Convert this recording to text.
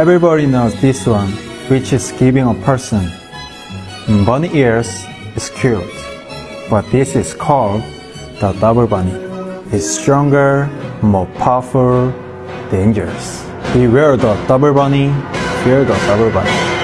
Everybody knows this one, which is giving a person bunny ears is cute, but this is called the double bunny. It's stronger, more powerful, dangerous. Beware the double bunny, fear the double bunny.